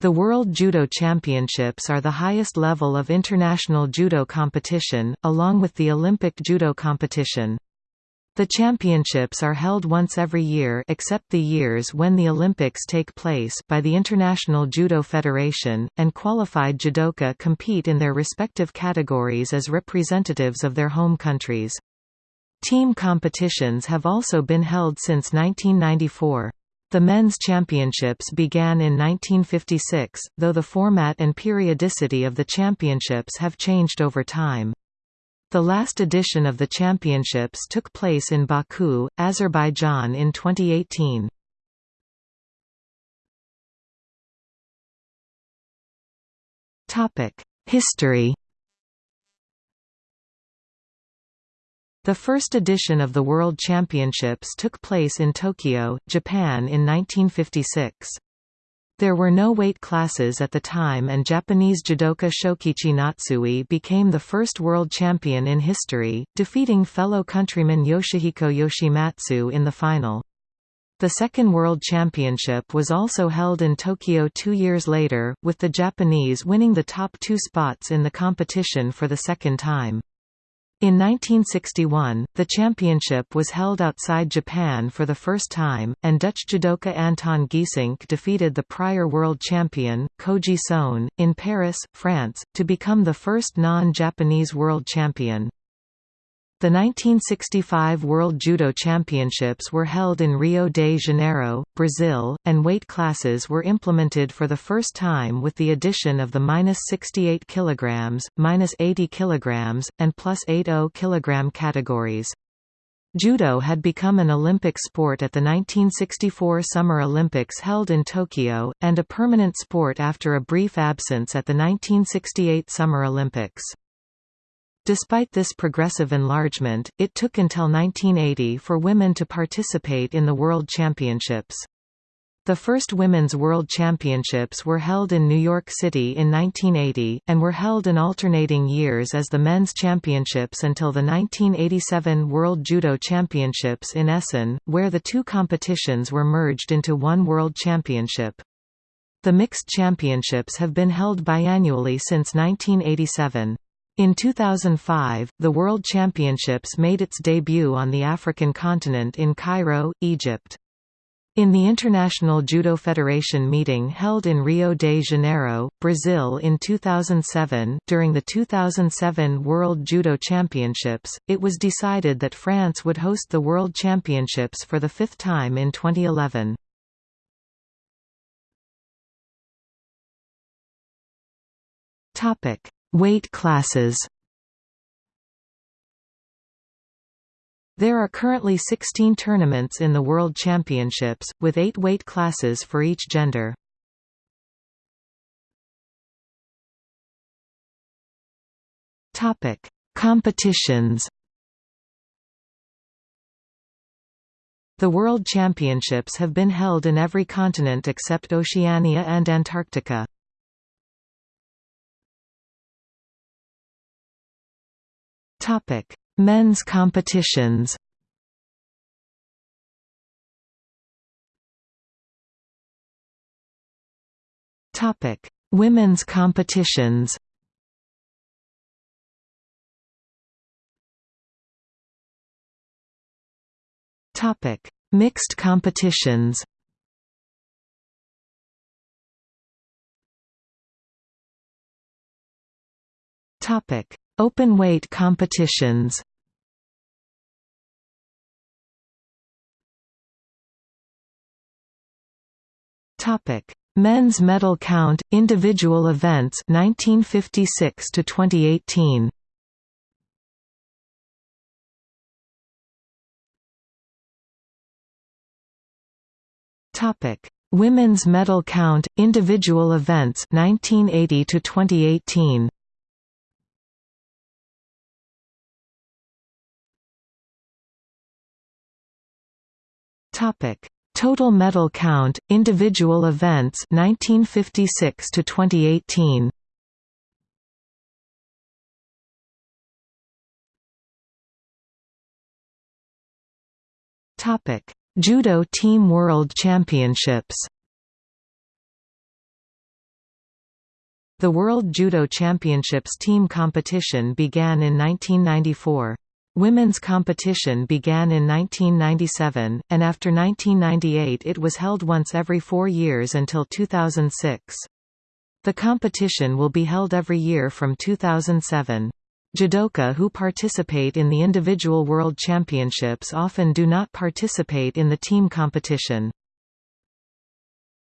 The World Judo Championships are the highest level of international judo competition, along with the Olympic judo competition. The championships are held once every year except the years when the Olympics take place by the International Judo Federation, and qualified judoka compete in their respective categories as representatives of their home countries. Team competitions have also been held since 1994. The men's championships began in 1956, though the format and periodicity of the championships have changed over time. The last edition of the championships took place in Baku, Azerbaijan in 2018. History The first edition of the World Championships took place in Tokyo, Japan in 1956. There were no weight classes at the time and Japanese judoka Shokichi Natsui became the first world champion in history, defeating fellow countryman Yoshihiko Yoshimatsu in the final. The second World Championship was also held in Tokyo two years later, with the Japanese winning the top two spots in the competition for the second time. In 1961, the championship was held outside Japan for the first time, and Dutch judoka Anton Geesink defeated the prior world champion, Koji Sone, in Paris, France, to become the first non-Japanese world champion. The 1965 World Judo Championships were held in Rio de Janeiro, Brazil, and weight classes were implemented for the first time with the addition of the minus 68 kg, minus 80 kg, and plus 80 kg categories. Judo had become an Olympic sport at the 1964 Summer Olympics held in Tokyo, and a permanent sport after a brief absence at the 1968 Summer Olympics. Despite this progressive enlargement, it took until 1980 for women to participate in the World Championships. The first Women's World Championships were held in New York City in 1980, and were held in alternating years as the Men's Championships until the 1987 World Judo Championships in Essen, where the two competitions were merged into one World Championship. The Mixed Championships have been held biannually since 1987. In 2005, the World Championships made its debut on the African continent in Cairo, Egypt. In the International Judo Federation meeting held in Rio de Janeiro, Brazil in 2007, during the 2007 World Judo Championships, it was decided that France would host the World Championships for the fifth time in 2011. Topic: Weight classes There are currently 16 tournaments in the World Championships, with eight weight classes for each gender. Competitions The World Championships have been held in every continent except Oceania and Antarctica. Topic: Men's competitions. Topic: Women's competitions. Topic: Mixed competitions. Topic: Open weight competitions Topic: Men's medal count individual events 1956 to 2018. Topic: Women's medal count individual events 1980 to 2018. Topic: Total medal count, individual events 1956 to 2018. Topic: Judo Team World Championships. The World Judo Championships team competition began in 1994. Women's competition began in 1997, and after 1998 it was held once every four years until 2006. The competition will be held every year from 2007. Judoka who participate in the individual world championships often do not participate in the team competition.